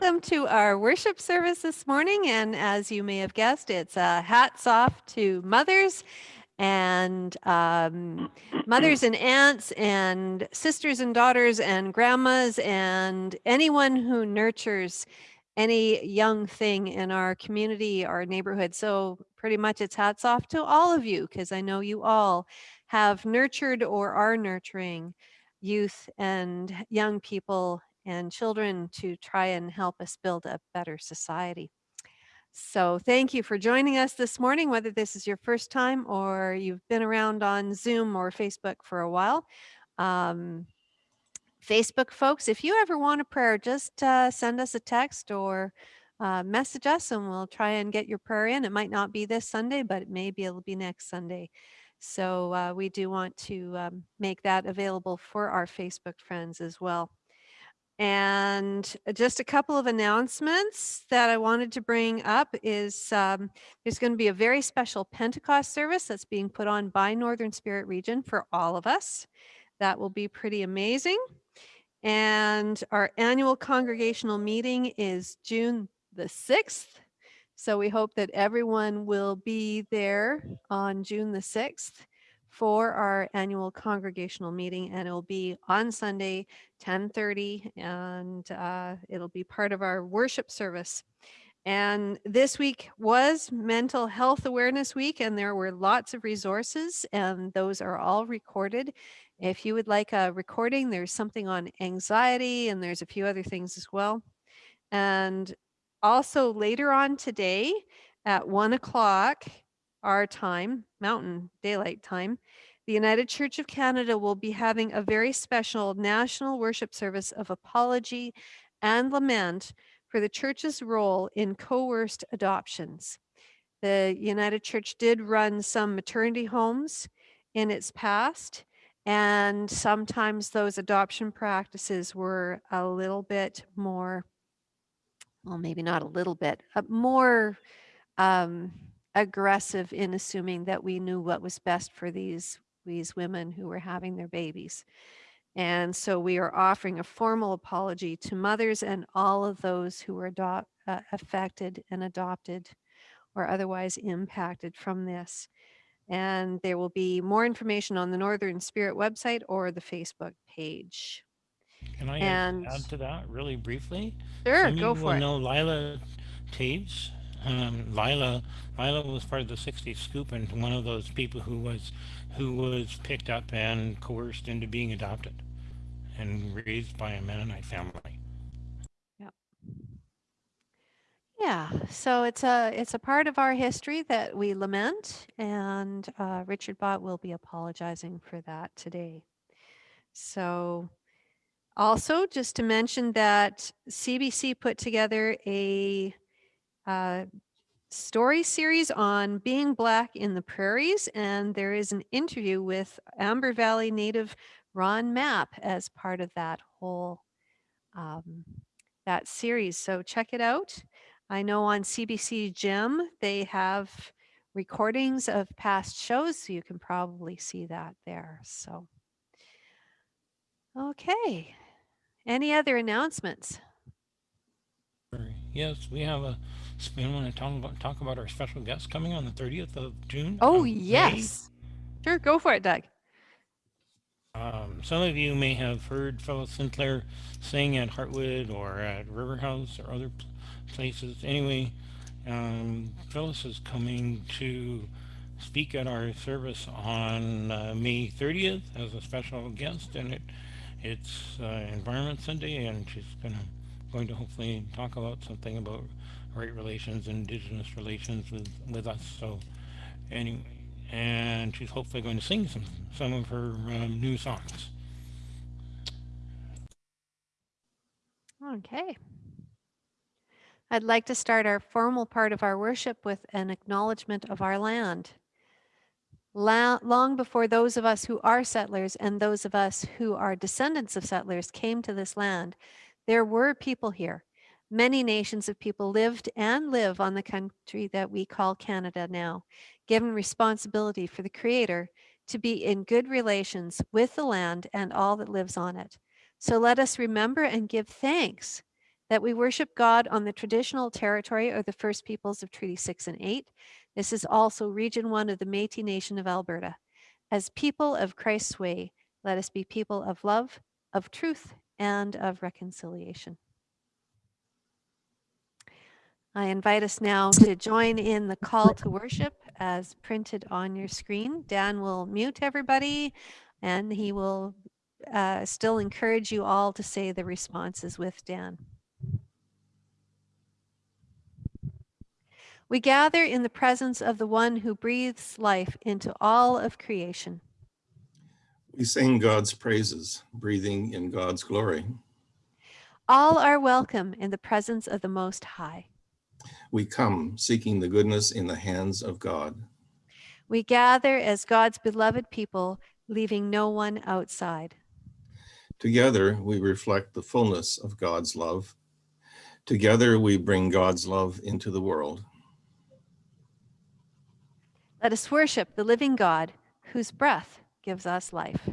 Welcome to our worship service this morning. And as you may have guessed, it's uh, hats off to mothers and um, mothers and aunts and sisters and daughters and grandmas and anyone who nurtures any young thing in our community, our neighborhood. So pretty much it's hats off to all of you because I know you all have nurtured or are nurturing youth and young people and children to try and help us build a better society. So thank you for joining us this morning, whether this is your first time or you've been around on Zoom or Facebook for a while. Um, Facebook folks, if you ever want a prayer, just uh, send us a text or uh, message us and we'll try and get your prayer in. It might not be this Sunday, but maybe it'll be next Sunday. So uh, we do want to um, make that available for our Facebook friends as well. And just a couple of announcements that I wanted to bring up is um, there's going to be a very special Pentecost service that's being put on by Northern Spirit Region for all of us. That will be pretty amazing. And our annual congregational meeting is June the 6th. So we hope that everyone will be there on June the 6th for our annual congregational meeting and it'll be on Sunday 10:30 and uh, it'll be part of our worship service. And this week was Mental Health Awareness Week and there were lots of resources and those are all recorded. If you would like a recording, there's something on anxiety and there's a few other things as well. And also later on today at one o'clock, our time, Mountain Daylight Time, the United Church of Canada will be having a very special national worship service of apology and lament for the church's role in coerced adoptions. The United Church did run some maternity homes in its past, and sometimes those adoption practices were a little bit more, well, maybe not a little bit, uh, more um, aggressive in assuming that we knew what was best for these these women who were having their babies. And so we are offering a formal apology to mothers and all of those who were adopt, uh, affected and adopted or otherwise impacted from this. And there will be more information on the Northern Spirit website or the Facebook page. Can I And add to that really briefly? sure, Some go for will it. know Lila Taves. Um, Lila, Lila was part of the 60s scoop and one of those people who was who was picked up and coerced into being adopted and raised by a Mennonite family. Yep. Yeah, so it's a it's a part of our history that we lament, and uh, Richard Bott will be apologizing for that today. So, also just to mention that CBC put together a uh, story series on being black in the prairies, and there is an interview with Amber Valley native Ron Mapp as part of that whole um, that series. So check it out. I know on CBC Gem they have recordings of past shows, so you can probably see that there. So, okay. Any other announcements? Yes, we have a. We want to talk about talk about our special guest coming on the 30th of June. Oh, um, May. yes. Sure, go for it, Doug. Um, some of you may have heard Phyllis Sinclair sing at Heartwood or at River House or other places. Anyway, um, Phyllis is coming to speak at our service on uh, May 30th as a special guest, and it it's uh, Environment Sunday, and she's gonna going to hopefully talk about something about right relations, Indigenous relations with with us. So anyway, and she's hopefully going to sing some some of her um, new songs. Okay. I'd like to start our formal part of our worship with an acknowledgement of our land. La- long before those of us who are settlers and those of us who are descendants of settlers came to this land, there were people here. Many nations of people lived and live on the country that we call Canada now, given responsibility for the Creator to be in good relations with the land and all that lives on it. So let us remember and give thanks that we worship God on the traditional territory of the First Peoples of Treaty 6 and 8. This is also Region 1 of the Métis Nation of Alberta. As people of Christ's way, let us be people of love, of truth, and of reconciliation. I invite us now to join in the call to worship as printed on your screen. Dan will mute everybody and he will uh, still encourage you all to say the responses with Dan. We gather in the presence of the one who breathes life into all of creation. We sing God's praises, breathing in God's glory. All are welcome in the presence of the Most High. We come seeking the goodness in the hands of God. We gather as God's beloved people, leaving no one outside. Together, we reflect the fullness of God's love. Together, we bring God's love into the world. Let us worship the living God, whose breath gives us life.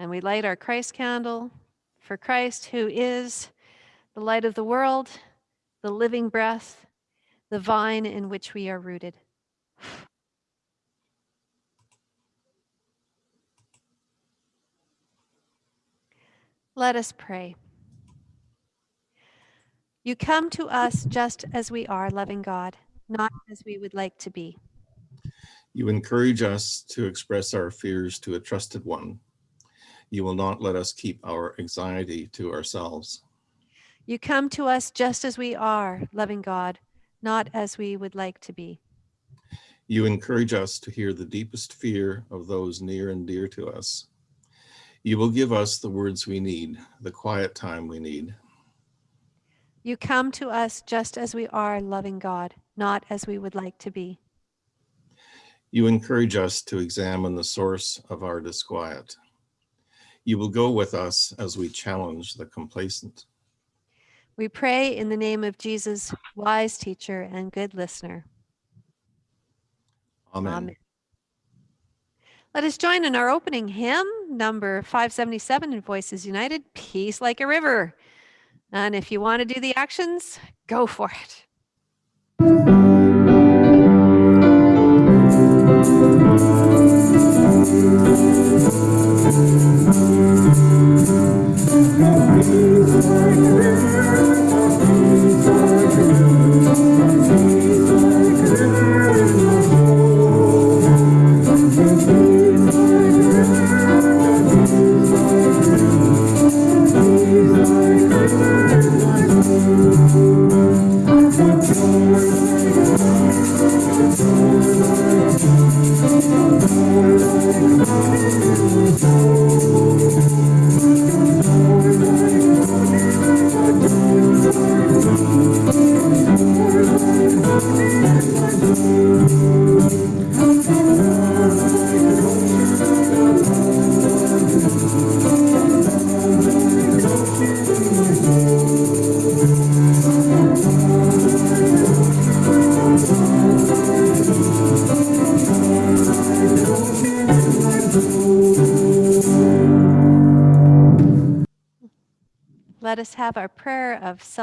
And we light our Christ candle for Christ, who is the light of the world, the living breath, the vine in which we are rooted. Let us pray. You come to us just as we are, loving God, not as we would like to be. You encourage us to express our fears to a trusted one. You will not let us keep our anxiety to ourselves. You come to us just as we are, loving God, not as we would like to be. You encourage us to hear the deepest fear of those near and dear to us. You will give us the words we need, the quiet time we need. You come to us just as we are, loving God, not as we would like to be. You encourage us to examine the source of our disquiet. You will go with us as we challenge the complacent. We pray in the name of Jesus, wise teacher and good listener. Amen. Amen. Let us join in our opening hymn, number 577 in Voices United, Peace Like a River. And if you want to do the actions, go for it.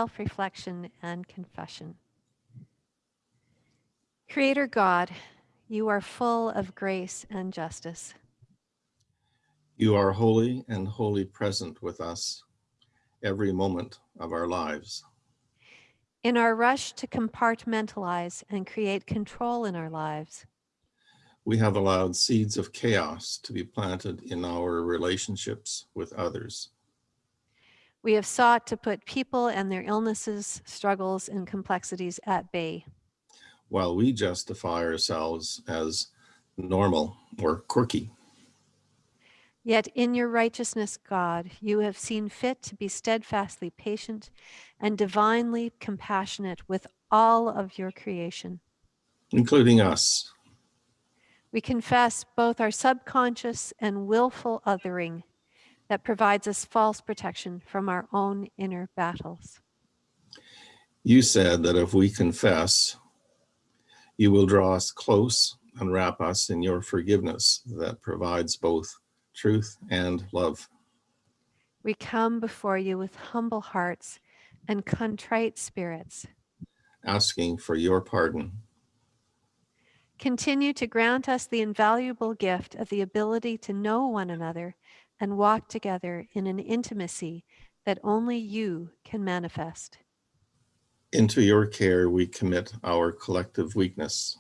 self reflection and confession. Creator God, you are full of grace and justice. You are holy and wholly present with us every moment of our lives. In our rush to compartmentalize and create control in our lives, We have allowed seeds of chaos to be planted in our relationships with others. We have sought to put people and their illnesses, struggles, and complexities at bay. while we justify ourselves as normal or quirky. Yet in your righteousness, God, you have seen fit to be steadfastly patient and divinely compassionate with all of your creation. including us. We confess both our subconscious and willful othering that provides us false protection from our own inner battles. You said that if we confess, you will draw us close and wrap us in your forgiveness that provides both truth and love. We come before you with humble hearts and contrite spirits. asking for your pardon. Continue to grant us the invaluable gift of the ability to know one another and walk together in an intimacy that only you can manifest. Into your care we commit our collective weakness,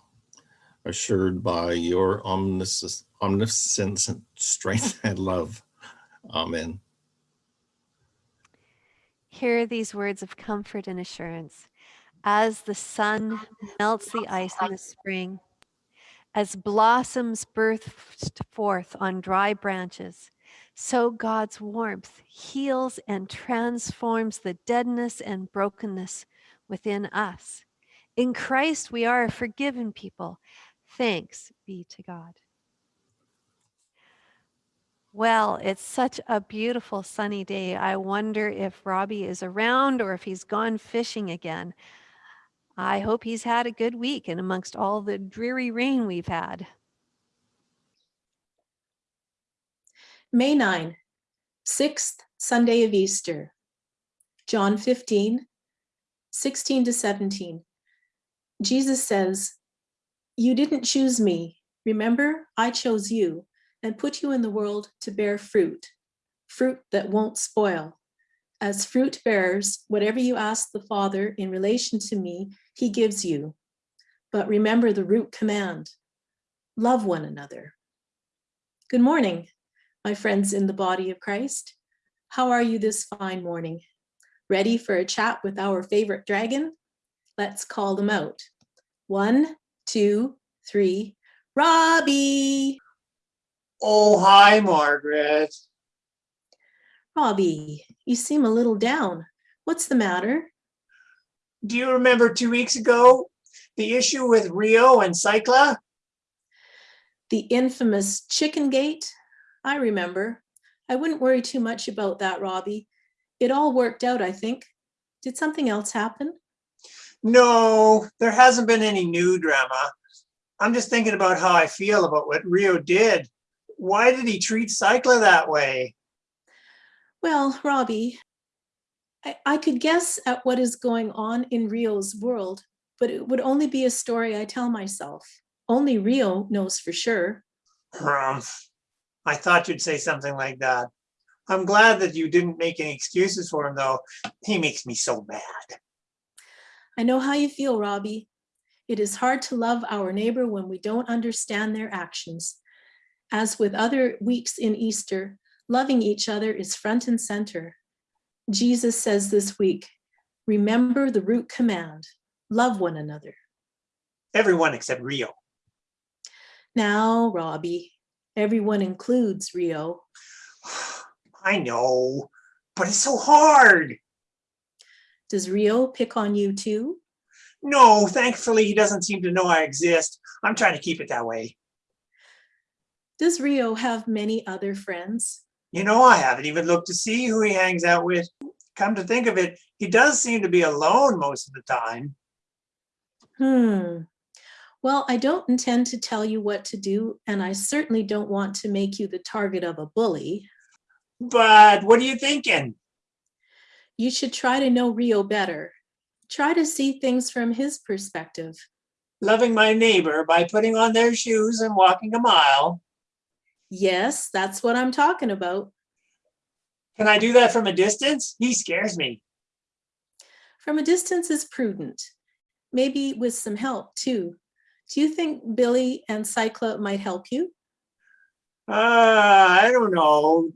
assured by your omniscience, omniscience, strength, and love. Amen. Hear these words of comfort and assurance. As the sun melts the ice in the spring, as blossoms burst forth on dry branches, so God's warmth heals and transforms the deadness and brokenness within us. In Christ, we are a forgiven people. Thanks be to God. Well, it's such a beautiful sunny day. I wonder if Robbie is around or if he's gone fishing again. I hope he's had a good week and amongst all the dreary rain we've had. May 9, sixth Sunday of Easter. John 15, 16 to 17. Jesus says, You didn't choose me. Remember, I chose you and put you in the world to bear fruit, fruit that won't spoil. As fruit bearers, whatever you ask the Father in relation to me, he gives you. But remember the root command love one another. Good morning my friends in the body of Christ. How are you this fine morning? Ready for a chat with our favorite dragon? Let's call them out. One, two, three. Robbie! Oh, hi, Margaret. Robbie, you seem a little down. What's the matter? Do you remember two weeks ago the issue with Rio and Cycla? The infamous chicken gate? I remember. I wouldn't worry too much about that, Robbie. It all worked out, I think. Did something else happen? No, there hasn't been any new drama. I'm just thinking about how I feel about what Rio did. Why did he treat Cycla that way? Well, Robbie, I, I could guess at what is going on in Rio's world, but it would only be a story I tell myself. Only Rio knows for sure. Humph. I thought you'd say something like that. I'm glad that you didn't make any excuses for him, though. He makes me so mad. I know how you feel, Robbie. It is hard to love our neighbor when we don't understand their actions. As with other weeks in Easter, loving each other is front and center. Jesus says this week, remember the root command, love one another. Everyone except Rio. Now, Robbie, everyone includes Rio. I know, but it's so hard. Does Rio pick on you too? No, thankfully, he doesn't seem to know I exist. I'm trying to keep it that way. Does Rio have many other friends? You know, I haven't even looked to see who he hangs out with. Come to think of it, he does seem to be alone most of the time. Hmm. Well, I don't intend to tell you what to do, and I certainly don't want to make you the target of a bully. But what are you thinking? You should try to know Rio better. Try to see things from his perspective. Loving my neighbor by putting on their shoes and walking a mile. Yes, that's what I'm talking about. Can I do that from a distance? He scares me. From a distance is prudent, maybe with some help too. Do you think Billy and Cycla might help you? Uh, I don't know.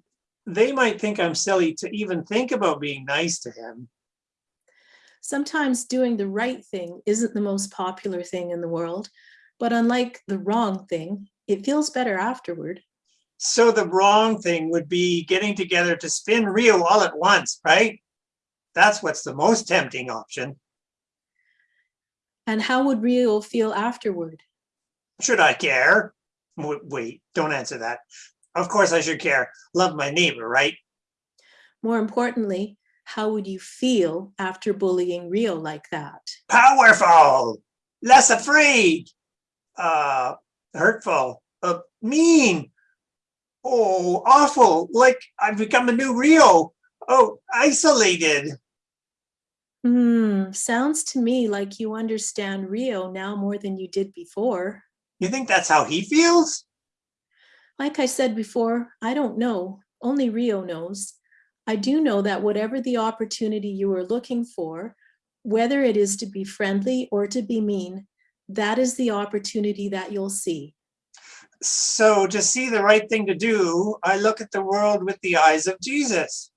They might think I'm silly to even think about being nice to him. Sometimes doing the right thing isn't the most popular thing in the world, but unlike the wrong thing, it feels better afterward. So the wrong thing would be getting together to spin Rio all at once, right? That's what's the most tempting option. And how would Rio feel afterward? Should I care? Wait, don't answer that. Of course I should care. Love my neighbor, right? More importantly, how would you feel after bullying Rio like that? Powerful, less afraid. Uh, hurtful, uh, mean, oh, awful, like I've become a new Rio. Oh, isolated. Hmm, sounds to me like you understand Rio now more than you did before. You think that's how he feels? Like I said before, I don't know. Only Rio knows. I do know that whatever the opportunity you are looking for, whether it is to be friendly or to be mean, that is the opportunity that you'll see. So to see the right thing to do, I look at the world with the eyes of Jesus.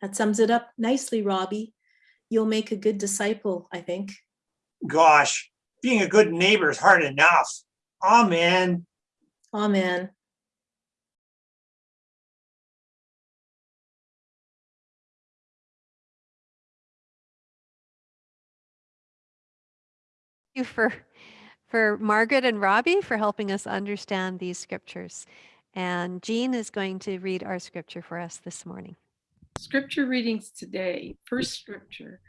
That sums it up nicely, Robbie. You'll make a good disciple, I think. Gosh, being a good neighbor is hard enough. Amen. Amen. Thank you for for Margaret and Robbie for helping us understand these scriptures. And Jean is going to read our scripture for us this morning. Scripture readings today. First scripture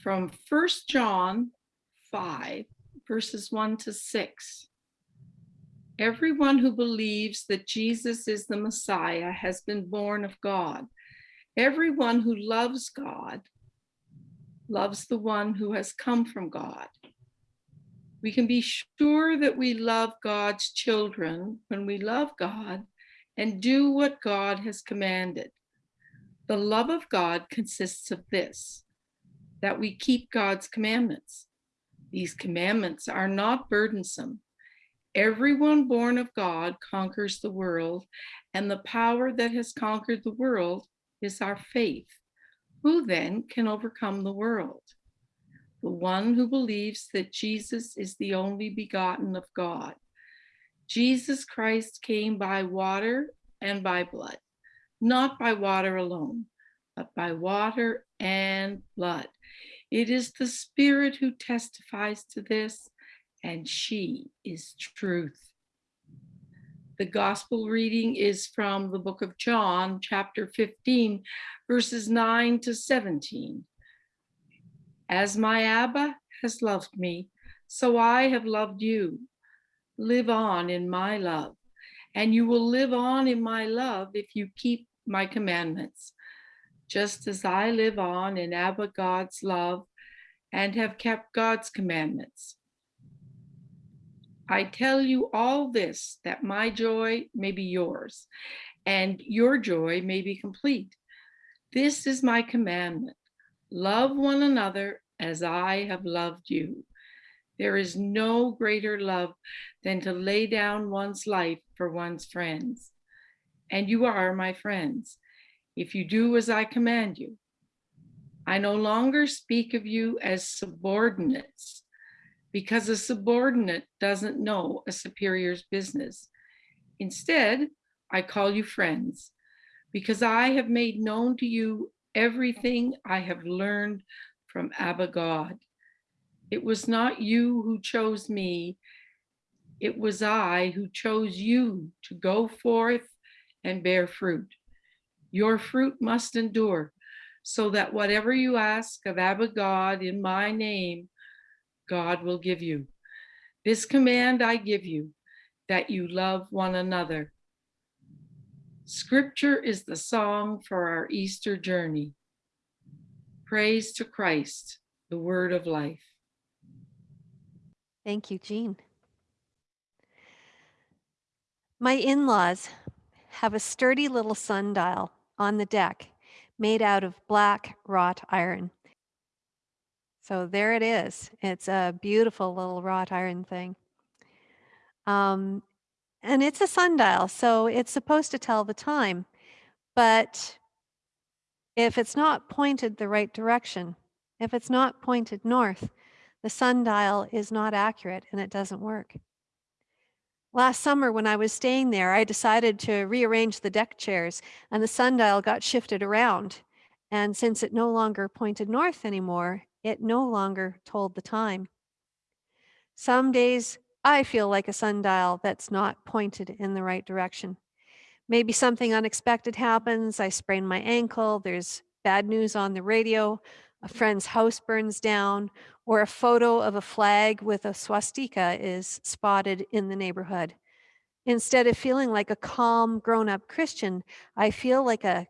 from First John 5, verses 1 to 6. Everyone who believes that Jesus is the Messiah has been born of God. Everyone who loves God loves the one who has come from God. We can be sure that we love God's children when we love God and do what God has commanded. The love of God consists of this, that we keep God's commandments. These commandments are not burdensome. Everyone born of God conquers the world, and the power that has conquered the world is our faith. Who then can overcome the world? the one who believes that Jesus is the only begotten of God. Jesus Christ came by water and by blood, not by water alone, but by water and blood. It is the Spirit who testifies to this, and she is truth. The gospel reading is from the book of John, chapter 15, verses 9 to 17. As my Abba has loved me, so I have loved you. Live on in my love, and you will live on in my love if you keep my commandments, just as I live on in Abba God's love and have kept God's commandments. I tell you all this that my joy may be yours and your joy may be complete. This is my commandment. Love one another as I have loved you. There is no greater love than to lay down one's life for one's friends. And you are my friends, if you do as I command you. I no longer speak of you as subordinates, because a subordinate doesn't know a superior's business. Instead, I call you friends, because I have made known to you everything I have learned from Abba God. It was not you who chose me, it was I who chose you to go forth and bear fruit. Your fruit must endure, so that whatever you ask of Abba God in my name, God will give you. This command I give you, that you love one another. Scripture is the song for our Easter journey. Praise to Christ, the word of life. Thank you, Jean. My in-laws have a sturdy little sundial on the deck made out of black wrought iron. So there it is. It's a beautiful little wrought iron thing. Um, and it's a sundial, so it's supposed to tell the time. But if it's not pointed the right direction, if it's not pointed north, the sundial is not accurate and it doesn't work. Last summer when I was staying there, I decided to rearrange the deck chairs and the sundial got shifted around. And since it no longer pointed north anymore, it no longer told the time. Some days I feel like a sundial that's not pointed in the right direction maybe something unexpected happens. I sprain my ankle. There's bad news on the radio. a friend's house burns down, or a photo of a flag with a swastika is spotted in the neighborhood. Instead of feeling like a calm, grown up Christian, I feel like a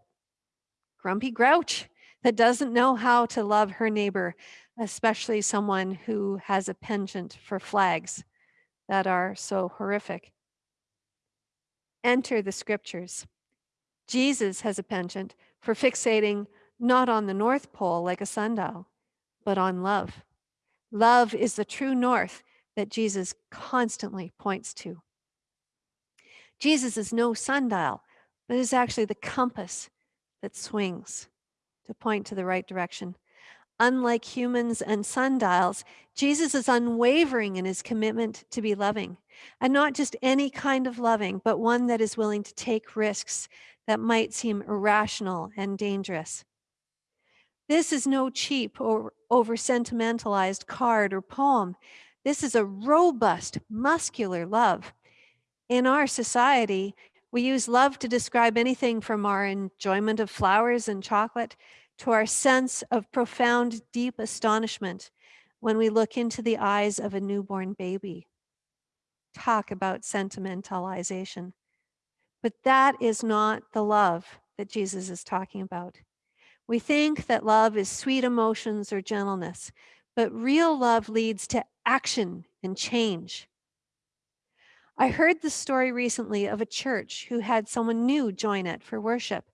grumpy grouch that doesn't know how to love her neighbor, especially someone who has a penchant for flags that are so horrific. Enter the scriptures. Jesus has a penchant for fixating not on the North Pole like a sundial, but on love. Love is the true north that Jesus constantly points to. Jesus is no sundial, but is actually the compass that swings to point to the right direction. Unlike humans and sundials, Jesus is unwavering in his commitment to be loving, and not just any kind of loving, but one that is willing to take risks that might seem irrational and dangerous. This is no cheap or over sentimentalized card or poem. This is a robust, muscular love. In our society, we use love to describe anything from our enjoyment of flowers and chocolate to our sense of profound, deep astonishment when we look into the eyes of a newborn baby. Talk about sentimentalization. But that is not the love that Jesus is talking about. We think that love is sweet emotions or gentleness, but real love leads to action and change. I heard the story recently of a church who had someone new join it for worship.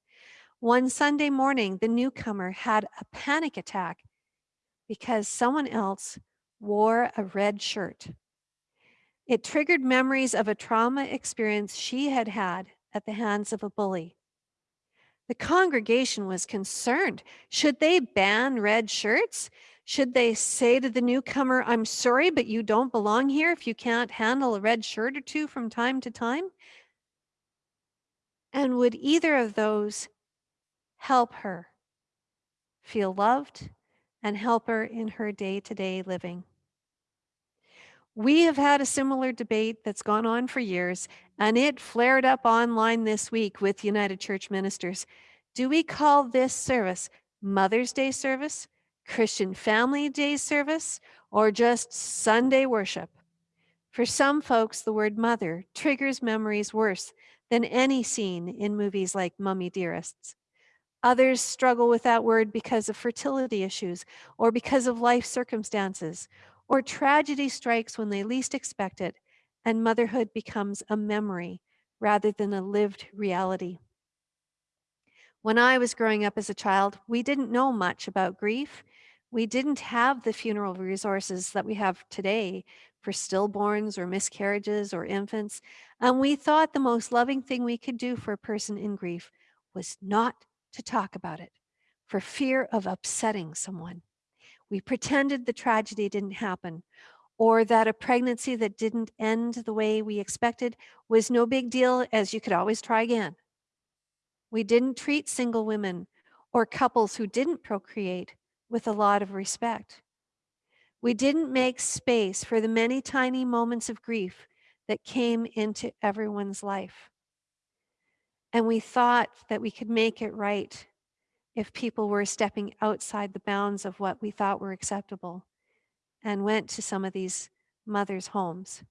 One Sunday morning, the newcomer had a panic attack because someone else wore a red shirt. It triggered memories of a trauma experience she had had at the hands of a bully. The congregation was concerned. Should they ban red shirts? Should they say to the newcomer, I'm sorry, but you don't belong here if you can't handle a red shirt or two from time to time? And would either of those help her feel loved and help her in her day to day living? We have had a similar debate that's gone on for years, and it flared up online this week with United Church ministers. Do we call this service Mother's Day service? Christian Family Day service, or just Sunday worship. For some folks, the word mother triggers memories worse than any scene in movies like Mommie Dearests. Others struggle with that word because of fertility issues, or because of life circumstances, or tragedy strikes when they least expect it, and motherhood becomes a memory rather than a lived reality. When I was growing up as a child, we didn't know much about grief we didn't have the funeral resources that we have today for stillborns or miscarriages or infants. And we thought the most loving thing we could do for a person in grief was not to talk about it for fear of upsetting someone. We pretended the tragedy didn't happen or that a pregnancy that didn't end the way we expected was no big deal as you could always try again. We didn't treat single women or couples who didn't procreate with a lot of respect. We didn't make space for the many tiny moments of grief that came into everyone's life. And we thought that we could make it right if people were stepping outside the bounds of what we thought were acceptable and went to some of these mothers' homes.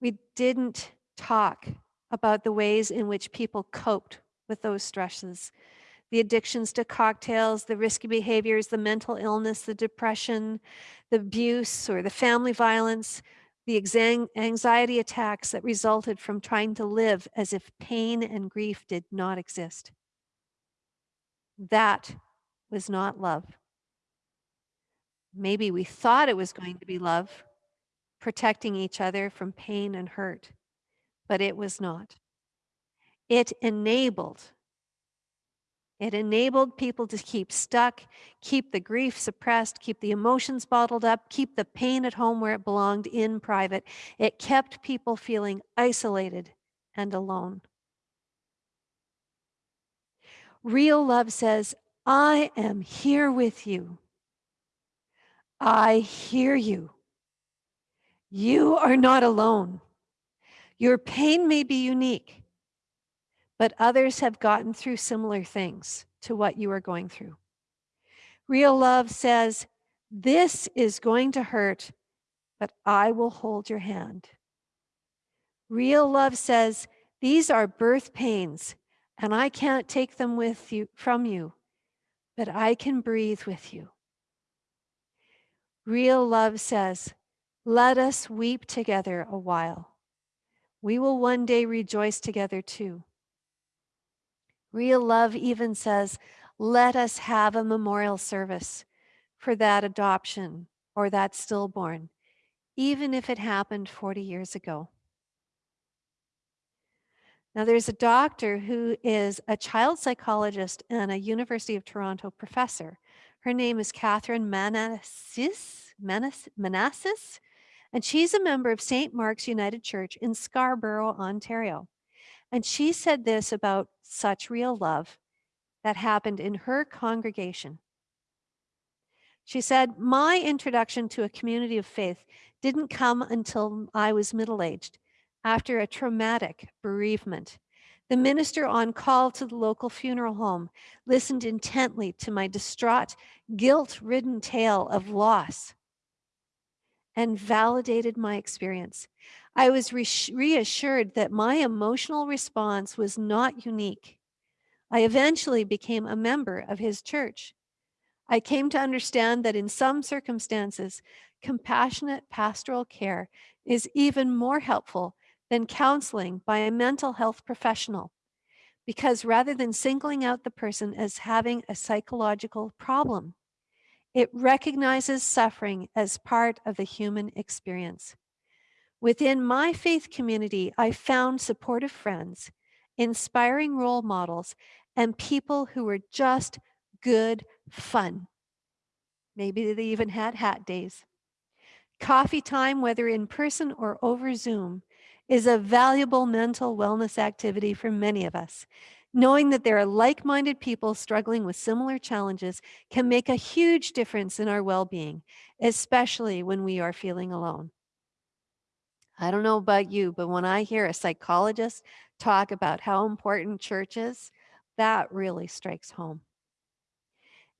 We didn't talk about the ways in which people coped with those stresses the addictions to cocktails, the risky behaviors, the mental illness, the depression, the abuse or the family violence, the anxiety attacks that resulted from trying to live as if pain and grief did not exist. That was not love. Maybe we thought it was going to be love, protecting each other from pain and hurt, but it was not. It enabled it enabled people to keep stuck, keep the grief suppressed, keep the emotions bottled up, keep the pain at home where it belonged in private. It kept people feeling isolated and alone. Real love says, I am here with you. I hear you. You are not alone. Your pain may be unique but others have gotten through similar things to what you are going through. Real love says, This is going to hurt, but I will hold your hand. Real love says, These are birth pains, and I can't take them with you from you, but I can breathe with you. Real love says, Let us weep together a while. We will one day rejoice together too. Real love even says, Let us have a memorial service for that adoption or that stillborn, even if it happened 40 years ago. Now, there's a doctor who is a child psychologist and a University of Toronto professor. Her name is Katharine Manassis, Manas, Manassis, and she's a member of St. Mark's United Church in Scarborough, Ontario. And she said this about such real love that happened in her congregation. She said, My introduction to a community of faith didn't come until I was middle aged after a traumatic bereavement. The minister on call to the local funeral home listened intently to my distraught, guilt ridden tale of loss and validated my experience. I was re reassured that my emotional response was not unique. I eventually became a member of his church. I came to understand that in some circumstances, compassionate pastoral care is even more helpful than counseling by a mental health professional. Because rather than singling out the person as having a psychological problem, it recognizes suffering as part of the human experience. Within my faith community, I found supportive friends, inspiring role models, and people who were just good fun. Maybe they even had hat days. Coffee time, whether in person or over Zoom, is a valuable mental wellness activity for many of us. Knowing that there are like minded people struggling with similar challenges can make a huge difference in our well being, especially when we are feeling alone. I don't know about you, but when I hear a psychologist talk about how important church is, that really strikes home.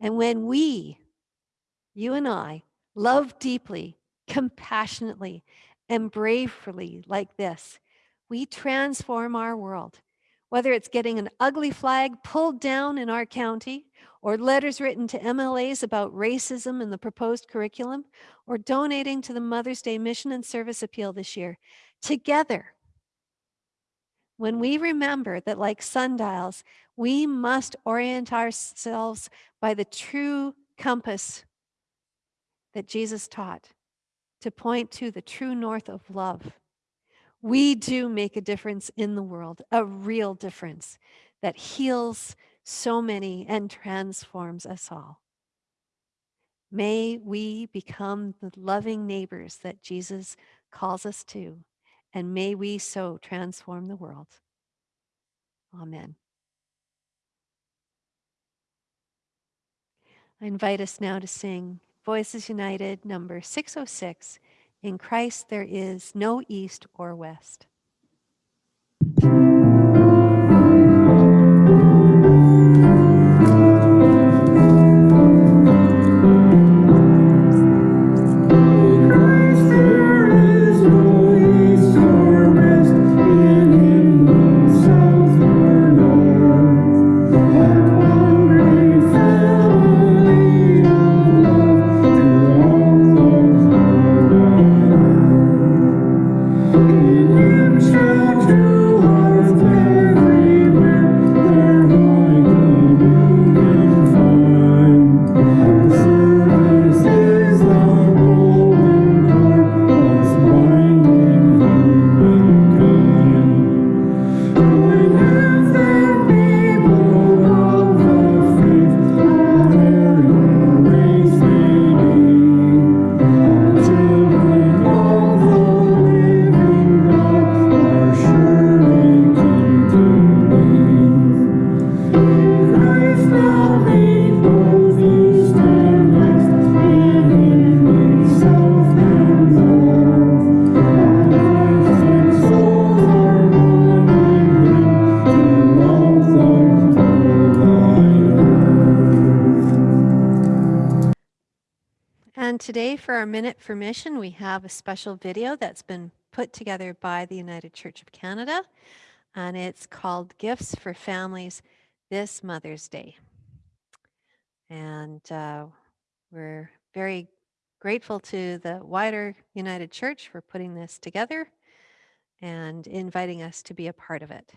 And when we, you and I, love deeply, compassionately, and bravely like this, we transform our world. Whether it's getting an ugly flag pulled down in our county, or letters written to MLAs about racism in the proposed curriculum, or donating to the Mother's Day Mission and Service Appeal this year, together, when we remember that, like sundials, we must orient ourselves by the true compass that Jesus taught to point to the true north of love. We mm. do make a difference in the world, a real difference that heals so many and transforms us all. May we become the loving neighbors that Jesus calls us to, and may we so transform the world. Amen. I invite us now to sing Voices United, number 606. In Christ there is no east or west. Our Minute for Mission, we have a special video that's been put together by the United Church of Canada, and it's called Gifts for Families This Mother's Day. And uh, we're very grateful to the wider United Church for putting this together and inviting us to be a part of it.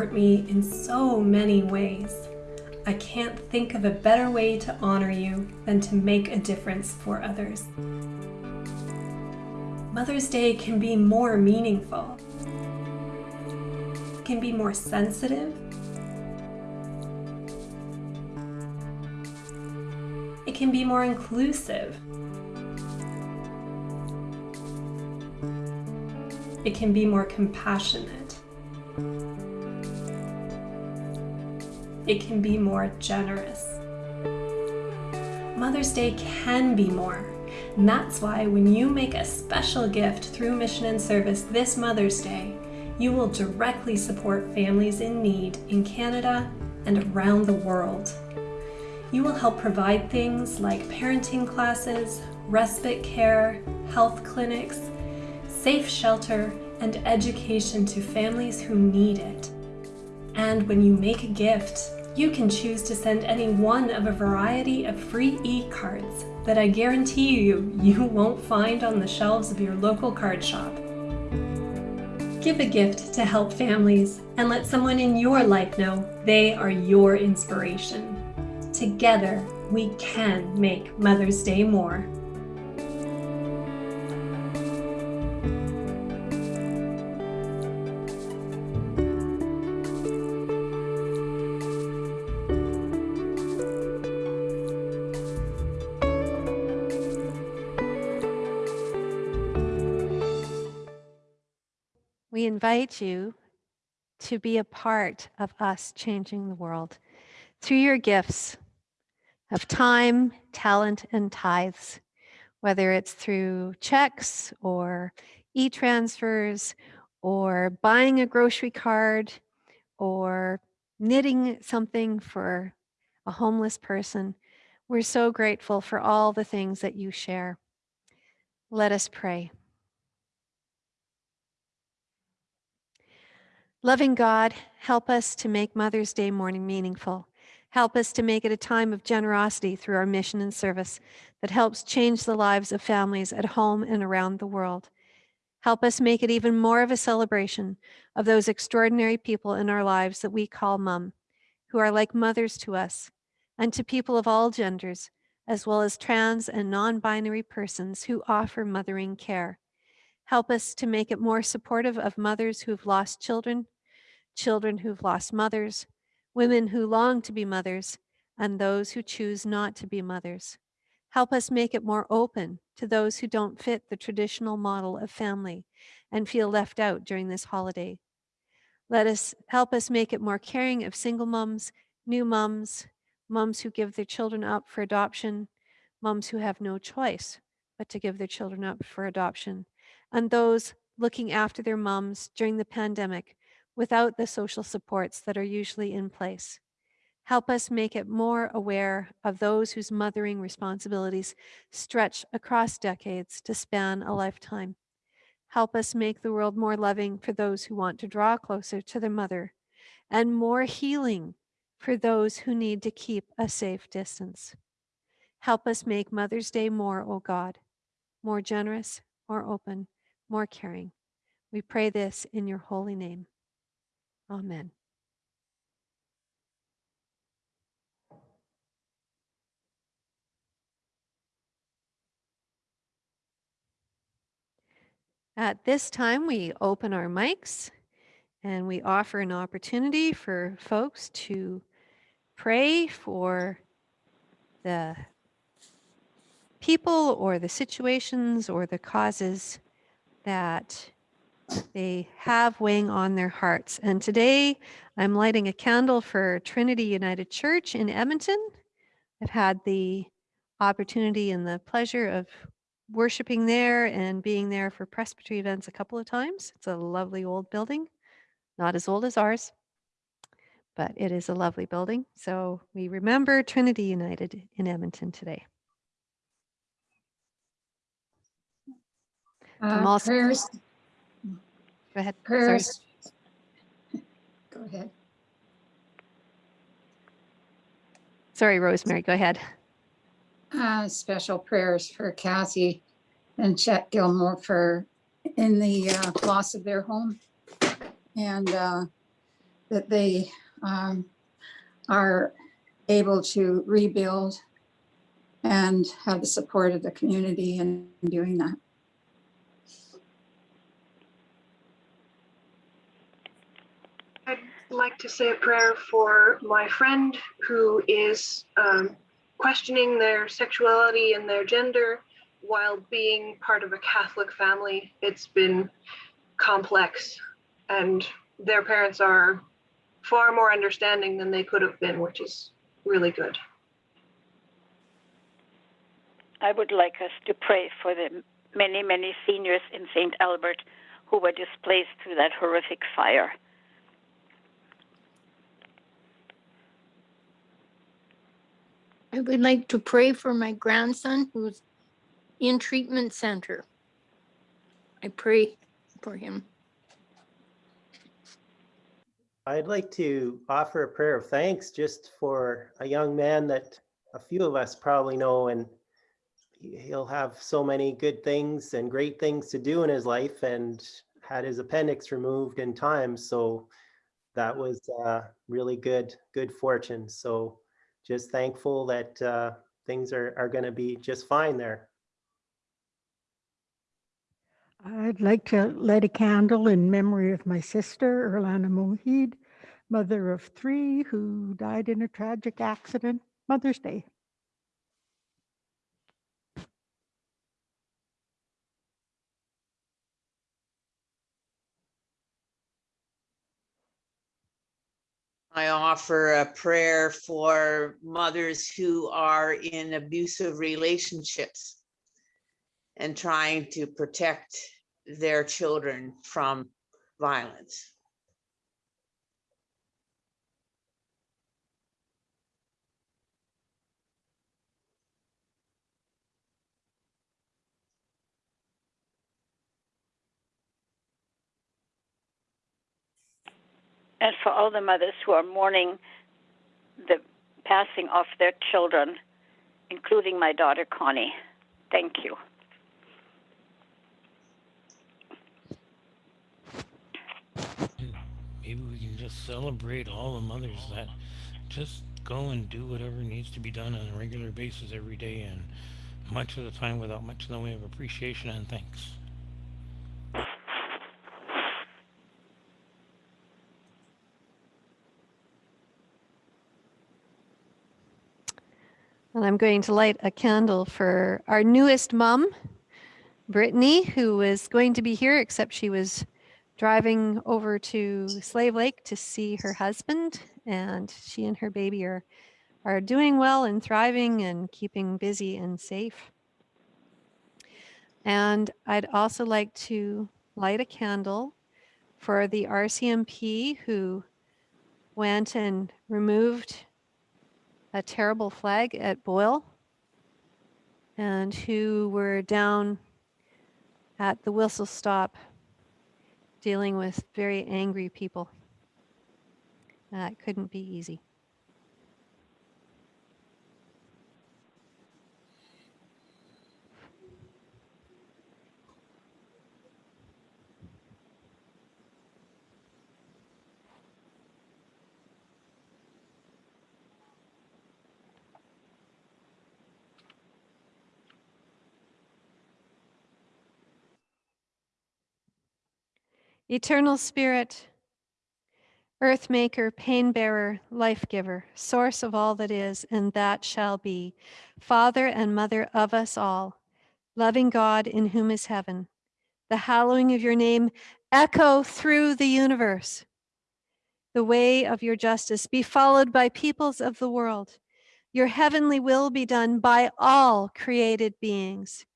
Support me in so many ways. I can't think of a better way to honor you than to make a difference for others. Mother's Day can be more meaningful, can be more sensitive, it can be more inclusive. It can be more compassionate. It can be more generous. Mother's Day can be more. And that's why when you make a special gift through Mission and Service this Mother's Day, you will directly support families in need in Canada and around the world. You will help provide things like parenting classes, respite care, health clinics, safe shelter, and education to families who need it. And when you make a gift, you can choose to send any one of a variety of free e-cards that I guarantee you you won't find on the shelves of your local card shop. Give a gift to help families and let someone in your life know they are your inspiration. Together, we can make Mother's Day more. Invite you to be a part of us changing the world through your gifts of time, talent, and tithes, whether it's through checks or e transfers or buying a grocery card or knitting something for a homeless person. We're so grateful for all the things that you share. Let us pray. Loving God, help us to make Mother's Day morning meaningful. Help us to make it a time of generosity through our mission and service that helps change the lives of families at home and around the world. Help us make it even more of a celebration of those extraordinary people in our lives that we call mom, who are like mothers to us and to people of all genders, as well as trans and non-binary persons who offer mothering care. Help us to make it more supportive of mothers who've lost children, children who've lost mothers, women who long to be mothers, and those who choose not to be mothers. Help us make it more open to those who don't fit the traditional model of family and feel left out during this holiday. Let us help us make it more caring of single moms, new moms, moms who give their children up for adoption, moms who have no choice but to give their children up for adoption, and those looking after their moms during the pandemic without the social supports that are usually in place. Help us make it more aware of those whose mothering responsibilities stretch across decades to span a lifetime. Help us make the world more loving for those who want to draw closer to their mother and more healing for those who need to keep a safe distance. Help us make Mother's Day more, O God, more generous, more open, more caring. We pray this in your holy name. Amen. At this time, we open our mics and we offer an opportunity for folks to pray for the people or the situations or the causes that they have weighing on their hearts. And today I'm lighting a candle for Trinity United Church in Edmonton. I've had the opportunity and the pleasure of worshiping there and being there for presbytery events a couple of times. It's a lovely old building, not as old as ours, but it is a lovely building. So we remember Trinity United in Edmonton today. I'm also- Prayers, Go ahead. Sorry. prayers. Go ahead. Sorry, Rosemary, go ahead. Uh, Special prayers for Cassie and Chet Gilmore for, in the uh, loss of their home. And uh, that they um, are able to rebuild and have the support of the community in doing that. I'd like to say a prayer for my friend who is um, questioning their sexuality and their gender while being part of a Catholic family. It's been complex, and their parents are far more understanding than they could have been, which is really good. I would like us to pray for the many, many seniors in St. Albert who were displaced through that horrific fire. I would like to pray for my grandson who's in treatment center. I pray for him. I'd like to offer a prayer of thanks just for a young man that a few of us probably know and he- he'll have so many good things and great things to do in his life and had his appendix removed in time. So that was uh, really good, good fortune. So just thankful that uh, things are, are going to be just fine there. I'd like to light a candle in memory of my sister, Erlana Mohid, mother of three who died in a tragic accident Mother's Day. I offer a prayer for mothers who are in abusive relationships and trying to protect their children from violence. And for all the mothers who are mourning the passing of their children, including my daughter Connie. Thank you. Maybe we can just celebrate all the mothers that just go and do whatever needs to be done on a regular basis every day and much of the time without much in the way of appreciation and thanks. And I'm going to light a candle for our newest mom, Brittany, who was going to be here, except she was driving over to Slave Lake to see her husband. And she and her baby are, are doing well and thriving and keeping busy and safe. And I'd also like to light a candle for the RCMP who went and removed a terrible flag at Boyle and who were down at the whistle stop dealing with very angry people. That couldn't be easy. Eternal Spirit, Earth Maker, Pain Bearer, Life Giver, Source of all that is and that shall be, Father and Mother of us all, loving God in whom is heaven, the hallowing of your name echo through the universe. The way of your justice be followed by peoples of the world. Your heavenly will be done by all created beings.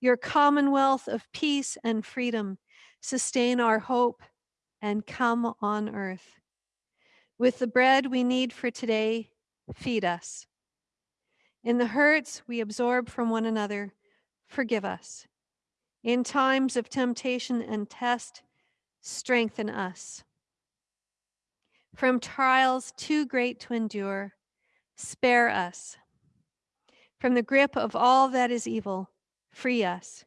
your commonwealth of peace and freedom, sustain our hope and come on earth. With the bread we need for today, feed us. In the hurts we absorb from one another, forgive us. In times of temptation and test, strengthen us. From trials too great to endure, spare us. From the grip of all that is evil, free us.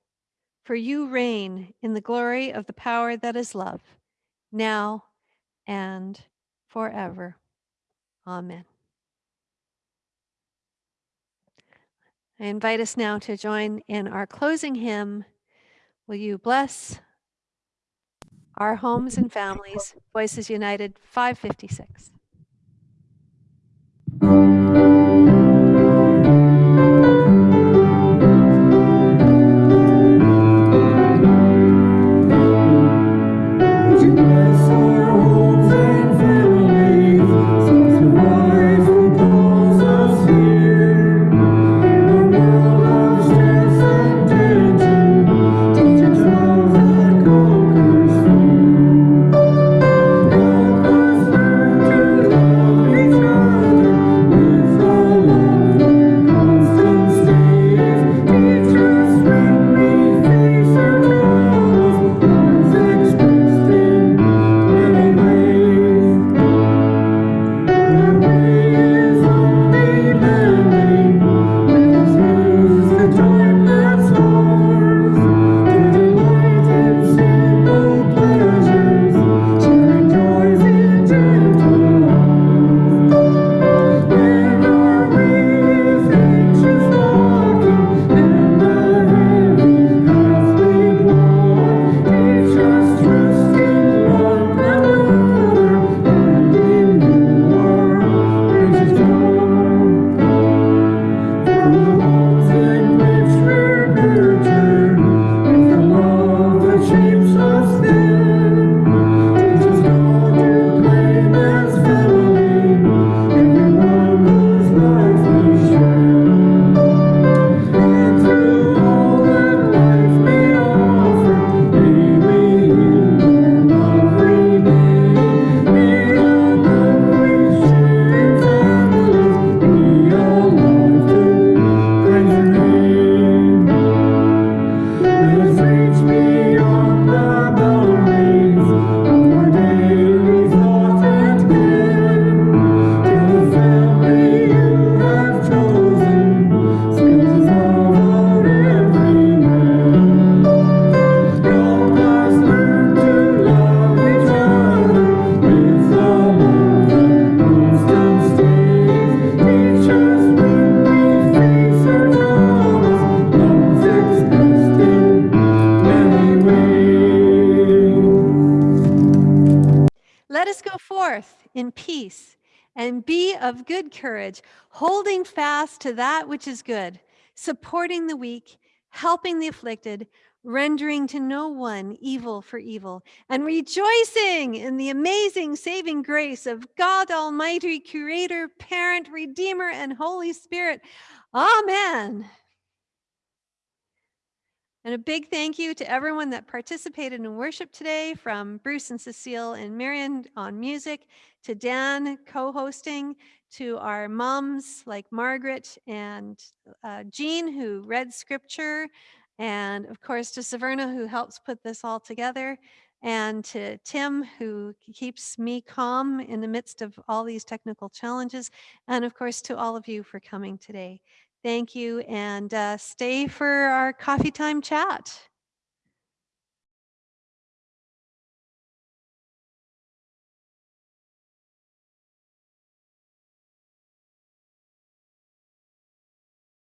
For you reign in the glory of the power that is love, now and forever. Amen. I invite us now to join in our closing hymn. Will you bless our homes and families? Voices United 556. Of good courage, holding fast to that which is good, supporting the weak, helping the afflicted, rendering to no one evil for evil, and rejoicing in the amazing saving grace of God Almighty, Creator, Parent, Redeemer, and Holy Spirit. Amen. And a big thank you to everyone that participated in worship today, from Bruce and Cecile and Marion on music, to Dan co-hosting, to our moms like Margaret and uh, Jean who read scripture, and of course to Saverna who helps put this all together, and to Tim who keeps me calm in the midst of all these technical challenges, and of course to all of you for coming today. Thank you and uh, stay for our coffee time chat.